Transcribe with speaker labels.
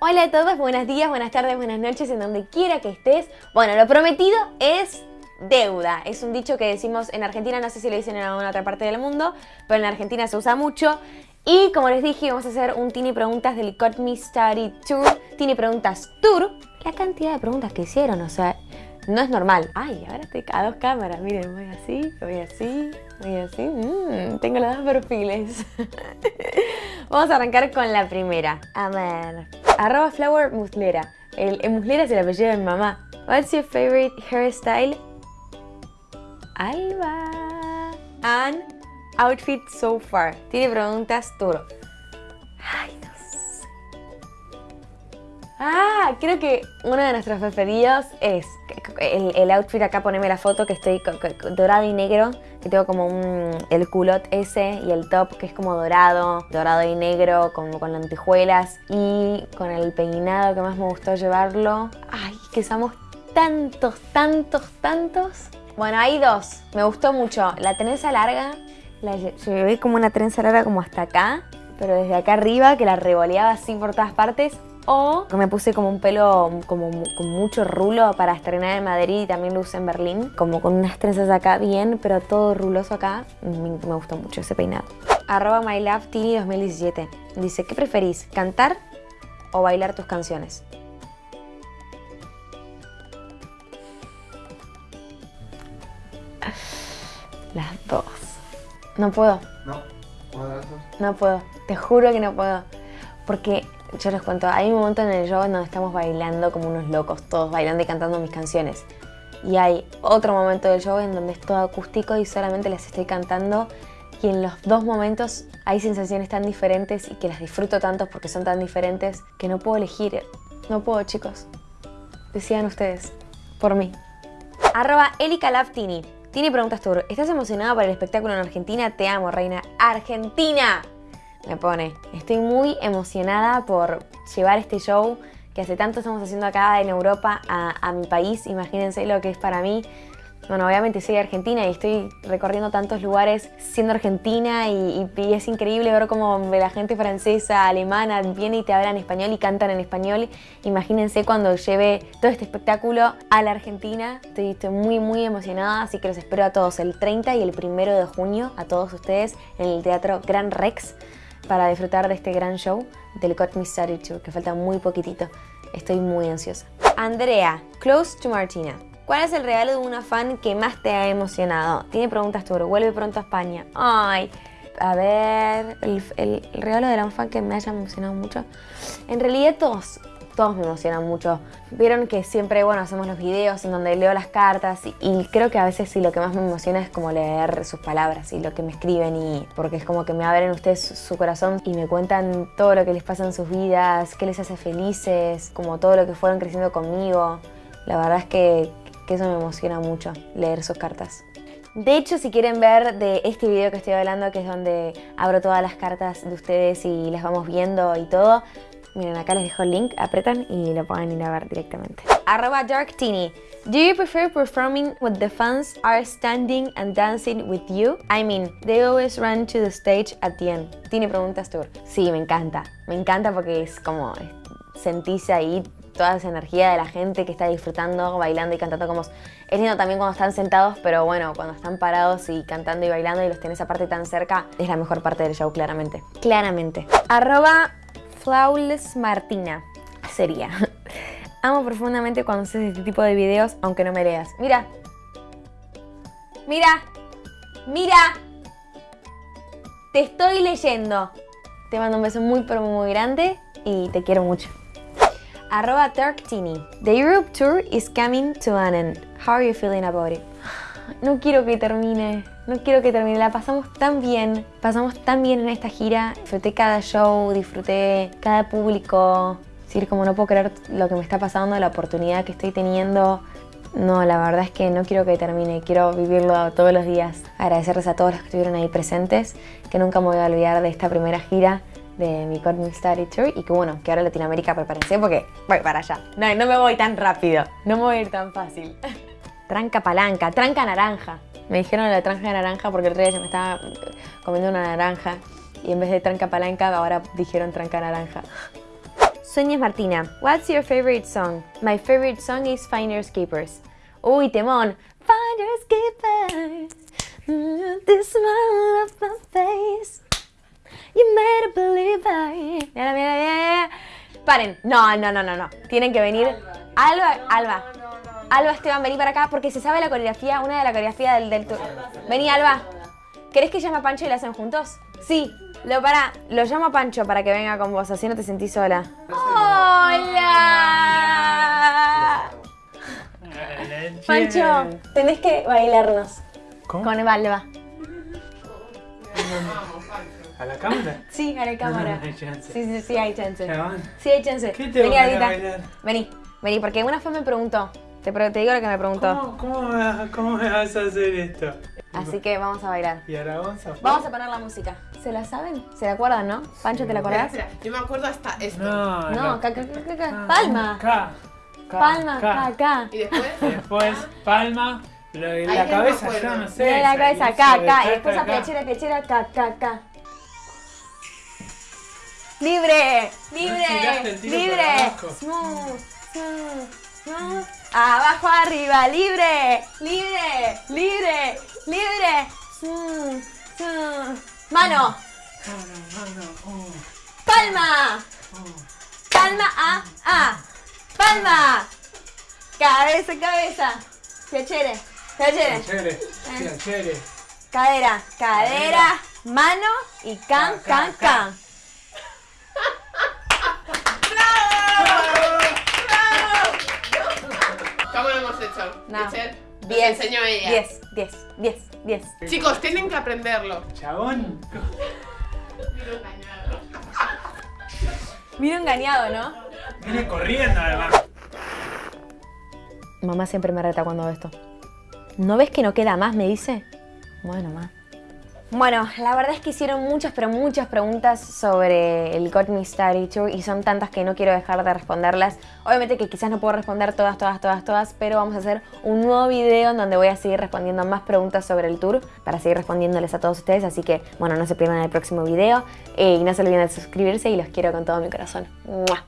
Speaker 1: Hola a todos, buenos días, buenas tardes, buenas noches, en donde quiera que estés. Bueno, lo prometido es deuda. Es un dicho que decimos en Argentina, no sé si lo dicen en alguna otra parte del mundo, pero en Argentina se usa mucho. Y como les dije, vamos a hacer un Tini Preguntas del Got Me Study Tour. Tini Preguntas Tour. La cantidad de preguntas que hicieron, o sea, no es normal. Ay, ahora estoy a dos cámaras. Miren, voy así, voy así, voy así. Mm, tengo los dos perfiles. Vamos a arrancar con la primera. A ver. Arroba Flower Muslera. El, Muslera es el apellido mi mamá. What's your favorite hairstyle? Alba. And outfit so far. Tiene preguntas Turo. Ay. Ah, creo que uno de nuestros preferidos es el, outfit acá, poneme la foto que estoy dorado y negro, que tengo como un, el culot ese y el top que es como dorado, dorado y negro, como con lentejuelas y con el peinado que más me gustó llevarlo. Ay, que usamos tantos, tantos, tantos. Bueno, hay dos. Me gustó mucho. La trenza larga, la llevé como una trenza larga como hasta acá, pero desde acá arriba que la revoleaba así por todas partes o me puse como un pelo como con mucho rulo para estrenar en Madrid y también lo usé en Berlín. Como con unas trenzas acá bien, pero todo ruloso acá. Me, gustó mucho ese peinado. Arroba MyLoveTini2017. Dice, ¿qué preferís? ¿Cantar o bailar tus canciones? Las dos. No puedo.
Speaker 2: No.
Speaker 1: No puedo. Te juro que no puedo. Porque yo les cuento, hay un momento en el show donde estamos bailando como unos locos, todos bailando y cantando mis canciones. Y hay otro momento del show en donde es todo acústico y solamente las estoy cantando. Y en los dos momentos hay sensaciones tan diferentes y que las disfruto tanto porque son tan diferentes que no puedo elegir. No puedo, chicos. Decían ustedes. Por mí. Arroba Laftini. Tiene preguntas tú. ¿Estás emocionada por el espectáculo en Argentina? Te amo, reina. ¡Argentina! Me pone. Estoy muy emocionada por llevar este show que hace tanto estamos haciendo acá en Europa a, mi país. Imagínense lo que es para mí. Bueno, obviamente soy argentina y estoy recorriendo tantos lugares siendo argentina y, es increíble ver cómo la gente francesa, alemana viene y te habla en español y cantan en español. Imagínense cuando lleve todo este espectáculo a la Argentina. Estoy, estoy muy muy emocionada, así que los espero a todos el 30 y el 1 de junio, a todos ustedes en el Teatro Gran Rex para disfrutar de este gran show del Got Me Started Tour, que falta muy poquitito. Estoy muy ansiosa. Andrea, close to Martina. ¿Cuál es el regalo de una fan que más te ha emocionado? Tiene preguntas Tour, vuelve pronto a España. Ay, a ver, el, el regalo de la fan que me haya emocionado mucho. En realidad todos, todos me emocionan mucho. Vieron que siempre, bueno, hacemos los videos en donde leo las cartas y, creo que a veces sí lo que más me emociona es como leer sus palabras y lo que me escriben y porque es como que me abren ustedes su corazón y me cuentan todo lo que les pasa en sus vidas, qué les hace felices, como todo lo que fueron creciendo conmigo. La verdad es que, que eso me emociona mucho, leer sus cartas. De hecho, si quieren ver de este video que estoy hablando, que es donde abro todas las cartas de ustedes y las vamos viendo y todo, Miren, acá les dejo el link, apretan y lo pueden ir a ver directamente. Arroba DarkTini. Do you prefer performing when the fans are standing and dancing with you? I mean, they always run to the stage at the end. Tini preguntas tour. Sí, me encanta. Me encanta porque es como sentís ahí toda esa energía de la gente que está disfrutando, bailando y cantando como... Es lindo también cuando están sentados, pero bueno, cuando están parados y cantando y bailando y los tenés aparte tan cerca, es la mejor parte del show, claramente. Claramente. Arroba Flawless Martina sería. Amo profundamente cuando haces este tipo de videos, aunque no me leas. Mira. Mira. Mira. Te estoy leyendo. Te mando un beso muy pero muy grande y te quiero mucho. Arroba Turktini. The Europe Tour is coming to an end. How are you feeling about it? No quiero que termine no quiero que termine, la pasamos tan bien, pasamos tan bien en esta gira, disfruté cada show, disfruté cada público, decir, como no puedo creer lo que me está pasando, la oportunidad que estoy teniendo, no, la verdad es que no quiero que termine, quiero vivirlo todos los días. Agradecerles a todos los que estuvieron ahí presentes, que nunca me voy a olvidar de esta primera gira de mi Cosmic Study Tour y que bueno, que ahora Latinoamérica prepárense porque voy para allá. No, no me voy tan rápido, no me voy a ir tan fácil. tranca palanca, tranca naranja. Me dijeron la tranca naranja porque el rey ya me estaba comiendo una naranja y en vez de tranca palanca ahora dijeron tranca naranja. Sonia Martina, what's your favorite song? My favorite song is Finders Keepers. Uy, temón. Finders Keepers. Mm, This smile of my face. You made a believer. Mira, mira, mira, mira. Paren. No, no, no, no, no. Tienen que venir. Alba, Alba. Alba, Esteban, vení para acá porque se sabe la coreografía, una de la coreografía del, del tour. Vení, Alba. ¿Querés que llame a Pancho y la hacen juntos? Sí. Lo para, lo llamo a Pancho para que venga con vos, así no te sentís sola. ¡Hola! Pancho, tenés que bailarnos
Speaker 2: ¿Cómo?
Speaker 1: con Alba.
Speaker 2: ¿A la cámara?
Speaker 1: Sí, a la cámara.
Speaker 2: No hay chance.
Speaker 1: Sí, sí, sí, hay chance. Sí, hay chance.
Speaker 2: ¿Qué tengo
Speaker 1: Vení,
Speaker 2: bailar?
Speaker 1: Vení, vení, porque una fue me preguntó. Te, te digo lo que me preguntó.
Speaker 2: ¿Cómo, cómo, me vas, ¿Cómo me vas a hacer esto?
Speaker 1: Así que vamos a bailar.
Speaker 2: ¿Y ahora vamos a
Speaker 1: Vamos a poner la música. ¿Se la saben? ¿Se la acuerdan, no? Pancho, ¿te la
Speaker 3: Espera,
Speaker 1: acordás?
Speaker 3: espera, Yo me acuerdo hasta esto.
Speaker 2: No,
Speaker 1: No, ca, ca, ca, palma. Palma,
Speaker 2: ca,
Speaker 1: ca.
Speaker 3: Y después,
Speaker 2: Después, palma. Lo de la
Speaker 3: no
Speaker 2: cabeza,
Speaker 3: me
Speaker 2: yo no sé.
Speaker 1: De la cabeza,
Speaker 2: de
Speaker 1: ca. Y después a pechera, pechera, ca, ca, ca. Libre, libre, libre. smooth, smooth. Abajo, arriba, libre, libre, libre, libre. Mano,
Speaker 2: No, no, no, no.
Speaker 1: Palma, palma, a, a. Palma. Cabeza, cabeza. Piacere, piacere.
Speaker 2: Chévere.
Speaker 1: Cadera, cadera, mano y can,
Speaker 2: Ca,
Speaker 1: can,
Speaker 2: ca,
Speaker 1: can.
Speaker 3: ¿Cómo lo hemos hecho?
Speaker 1: No.
Speaker 3: Echer, nos
Speaker 1: 10,
Speaker 3: enseñó ella.
Speaker 1: 10, 10, 10, 10.
Speaker 3: Chicos, tienen que aprenderlo.
Speaker 2: Chabón.
Speaker 1: Vino engañado, ¿no?
Speaker 2: Viene corriendo además.
Speaker 1: Mamá siempre me reta cuando veo esto. ¿No ves que no queda más? Me dice. Bueno, más. Bueno, la verdad es que hicieron muchas, pero muchas preguntas sobre el Got Me Started Tour y son tantas que no quiero dejar de responderlas. Obviamente que quizás no puedo responder todas, todas, todas, todas, pero vamos a hacer un nuevo video en donde voy a seguir respondiendo más preguntas sobre el tour para seguir respondiéndoles a todos ustedes. Así que, bueno, no se pierdan el próximo video eh, y no se olviden de suscribirse y los quiero con todo mi corazón. ¡Mua!